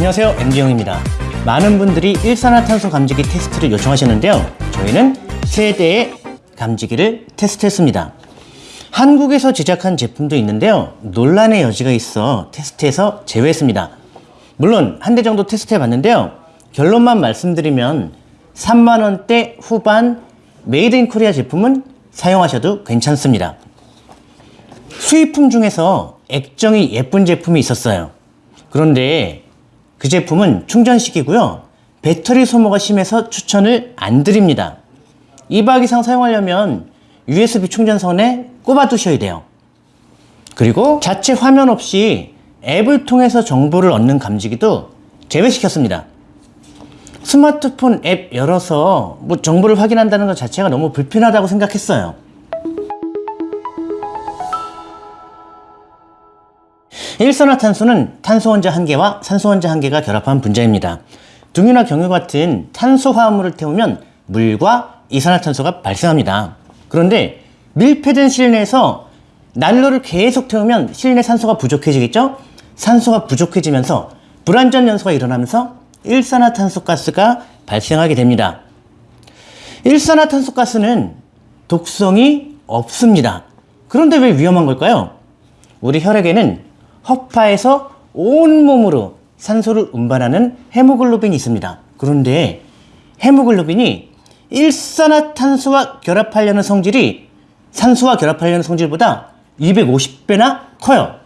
안녕하세요. MG영입니다. 많은 분들이 일산화탄소 감지기 테스트를 요청하셨는데요. 저희는 세 대의 감지기를 테스트했습니다. 한국에서 제작한 제품도 있는데요. 논란의 여지가 있어 테스트에서 제외했습니다. 물론 한 대 정도 테스트해 봤는데요. 결론만 말씀드리면 3만원대 후반 made in Korea 제품은 사용하셔도 괜찮습니다. 수입품 중에서 액정이 예쁜 제품이 있었어요. 그런데 그 제품은 충전식이고요. 배터리 소모가 심해서 추천을 안 드립니다. 2박 이상 사용하려면 USB 충전선에 꼽아 두셔야 돼요. 그리고 자체 화면 없이 앱을 통해서 정보를 얻는 감지기도 제외시켰습니다. 스마트폰 앱 열어서 뭐 정보를 확인한다는 것 자체가 너무 불편하다고 생각했어요. 일산화탄소는 탄소 원자 한 개와 산소 원자 한 개가 결합한 분자입니다. 등유나 경유 같은 탄소 화합물을 태우면 물과 이산화탄소가 발생합니다. 그런데 밀폐된 실내에서 난로를 계속 태우면 실내 산소가 부족해지겠죠? 산소가 부족해지면서 불완전 연소가 일어나면서 일산화탄소 가스가 발생하게 됩니다. 일산화탄소 가스는 독성이 없습니다. 그런데 왜 위험한 걸까요? 우리 혈액에는 허파에서 온몸으로 산소를 운반하는 헤모글로빈이 있습니다. 그런데 헤모글로빈이 일산화탄소와 결합하려는 성질이 산소와 결합하려는 성질보다 250배나 커요.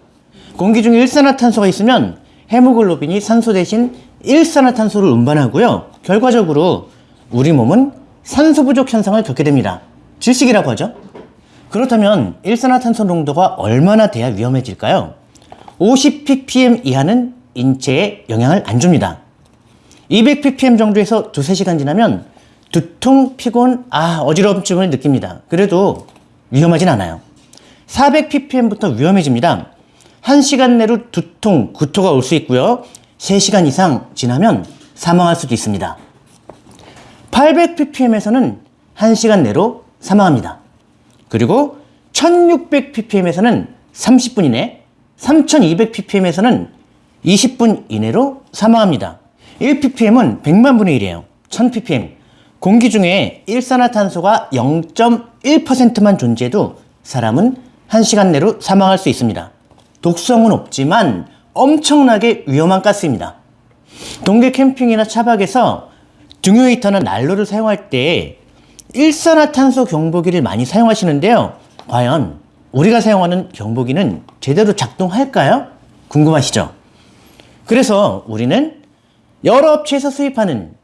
공기 중에 일산화탄소가 있으면 헤모글로빈이 산소 대신 일산화탄소를 운반하고요. 결과적으로 우리 몸은 산소 부족 현상을 겪게 됩니다. 질식이라고 하죠. 그렇다면 일산화탄소 농도가 얼마나 돼야 위험해질까요? 50ppm 이하는 인체에 영향을 안 줍니다. 200ppm 정도에서 두세 시간 지나면 두통, 피곤, 아, 어지러움증을 느낍니다. 그래도 위험하진 않아요. 400ppm부터 위험해집니다. 1시간 내로 두통, 구토가 올 수 있고요. 3시간 이상 지나면 사망할 수도 있습니다. 800ppm에서는 1시간 내로 사망합니다. 그리고 1600ppm에서는 30분 이내, 3200ppm에서는 20분 이내로 사망합니다. 1ppm은 100만 분의 1이에요. 1000ppm. 공기 중에 일산화탄소가 0.1%만 존재해도 사람은 1시간 내로 사망할 수 있습니다. 독성은 없지만 엄청나게 위험한 가스입니다. 동계 캠핑이나 차박에서 등유 히터나 난로를 사용할 때 일산화탄소 경보기를 많이 사용하시는데요. 과연 우리가 사용하는 경보기는 제대로 작동할까요? 궁금하시죠? 그래서 우리는 여러 업체에서 수입하는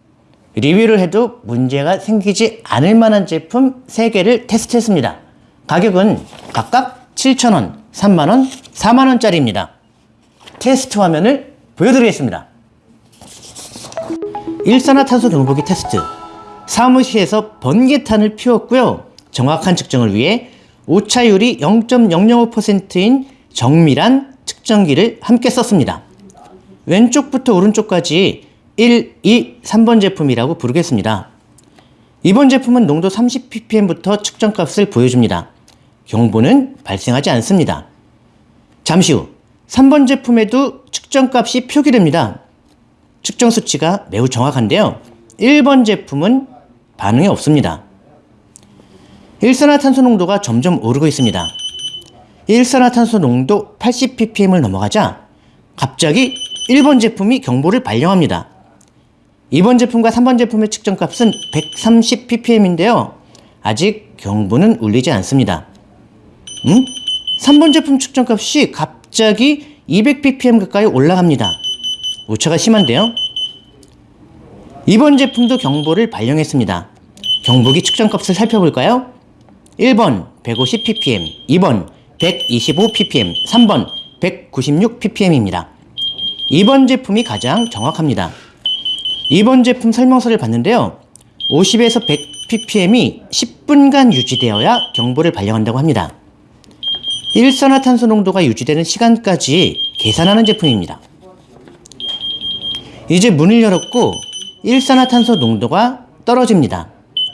리뷰를 해도 문제가 생기지 않을 만한 제품 3개를 테스트했습니다. 가격은 각각 7,000원, 3만원, 4만원짜리입니다. 테스트 화면을 보여드리겠습니다. 일산화탄소 경보기 테스트 사무실에서 번개탄을 피웠고요. 정확한 측정을 위해 오차율이 0.005%인 정밀한 측정기를 함께 썼습니다. 왼쪽부터 오른쪽까지 1, 2, 3번 제품이라고 부르겠습니다. 이번 제품은 농도 30ppm부터 측정값을 보여줍니다. 경보는 발생하지 않습니다. 잠시 후 3번 제품에도 측정값이 표기됩니다. 측정 수치가 매우 정확한데요. 1번 제품은 반응이 없습니다. 일산화탄소 농도가 점점 오르고 있습니다. 일산화탄소 농도 80ppm을 넘어가자 갑자기 1번 제품이 경보를 발령합니다. 2번 제품과 3번 제품의 측정값은 130ppm인데요. 아직 경보는 울리지 않습니다. 음? 3번 제품 측정값이 갑자기 200ppm 가까이 올라갑니다. 오차가 심한데요. 2번 제품도 경보를 발령했습니다. 경보기 측정값을 살펴볼까요? 1번 150ppm, 2번 125ppm, 3번 196ppm입니다. 2번 제품이 가장 정확합니다. 2번 제품 설명서를 봤는데요. 50에서 100ppm이 10분간 유지되어야 경보를 발령한다고 합니다. 일산화탄소 농도가 유지되는 시간까지 계산하는 제품입니다. 이제 문을 열었고 일산화탄소 농도가 떨어집니다.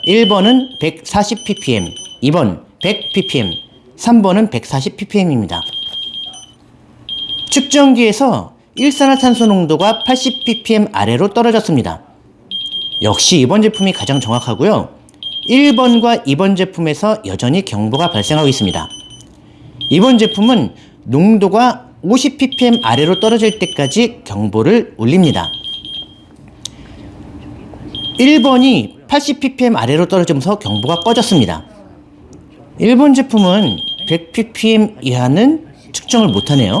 1번은 140ppm, 2번 100ppm, 3번은 140ppm입니다. 측정기에서 일산화탄소 농도가 80ppm 아래로 떨어졌습니다. 역시 이번 제품이 가장 정확하고요. 1번과 2번 제품에서 여전히 경보가 발생하고 있습니다. 이번 제품은 농도가 50ppm 아래로 떨어질 때까지 경보를 울립니다. 1번이 80ppm 아래로 떨어지면서 경보가 꺼졌습니다. 1번 제품은 100ppm 이하는 측정을 못하네요.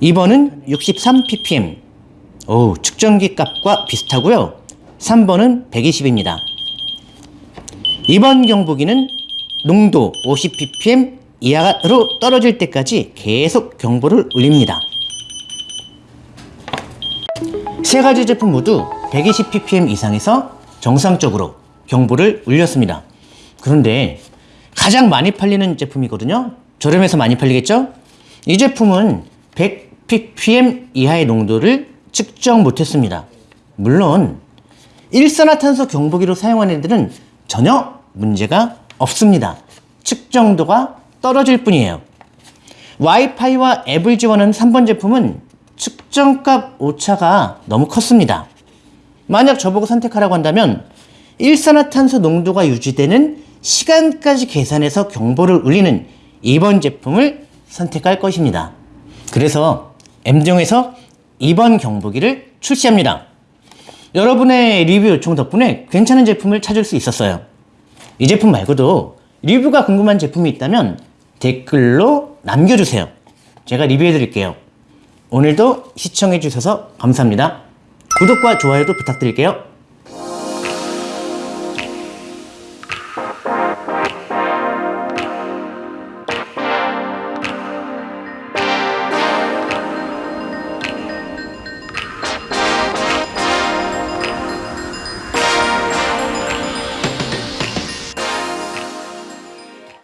2번은 63ppm. 오, 측정기 값과 비슷하고요. 3번은 120입니다. 2번 경보기는 농도 50ppm 이하로 떨어질 때까지 계속 경보를 울립니다. 세 가지 제품 모두 120ppm 이상에서 정상적으로 경보를 울렸습니다. 그런데 가장 많이 팔리는 제품이거든요. 저렴해서 많이 팔리겠죠? 이 제품은 100ppm 이하의 농도를 측정 못했습니다. 물론 일산화탄소 경보기로 사용하는 애들은 전혀 문제가 없습니다. 측정도가 떨어질 뿐이에요. 와이파이와 앱을 지원하는 3번 제품은 측정값 오차가 너무 컸습니다. 만약 저보고 선택하라고 한다면 일산화탄소 농도가 유지되는 시간까지 계산해서 경보를 울리는 2번 제품을 선택할 것입니다. 그래서 M정에서 2번 경보기를 출시합니다. 여러분의 리뷰 요청 덕분에 괜찮은 제품을 찾을 수 있었어요. 이 제품 말고도 리뷰가 궁금한 제품이 있다면 댓글로 남겨주세요. 제가 리뷰해 드릴게요. 오늘도 시청해 주셔서 감사합니다. 구독과 좋아요도 부탁드릴게요.